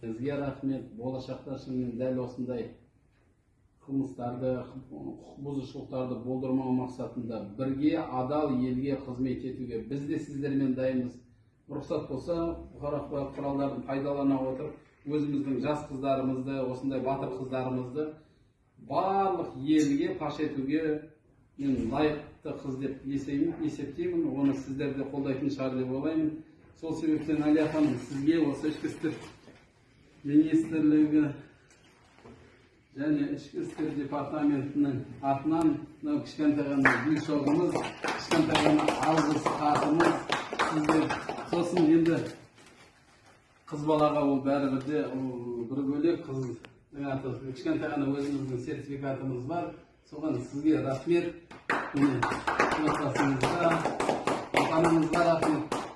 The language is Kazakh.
сізге рахмет болашақта шынымен дәл осындай қылмыстарды құқық бұзушылықтарды болдырмау мақсатында бірге адал елге қызмет етуге біз де сіздермен дайынбыз. Рұқсат болса бұқар ақпарат құралдарын пайдалана отырып өзіміздің жас қыздарымызды осындай батыр қыздарымызды барлық елге паш етуге мен лайықты қыз деп есептеймін. Оны сіздер де қолдайтын шығар деп ойлаймын. Сол себептен әлия ханым сізге осы ішкі істер министрлігі және ішкі істер департаментінің атынан мынау кішкентай ғана гүл шоғымыз кішкентай ғана алғыс хатымыз сізге сосын енді қыз балаға ол бәрібір де бір бөлек қыз кішкентай ғана өзіміздің сертификатымыз бар. Соған сізге рахмет. Міне отбасыңызға отанымызға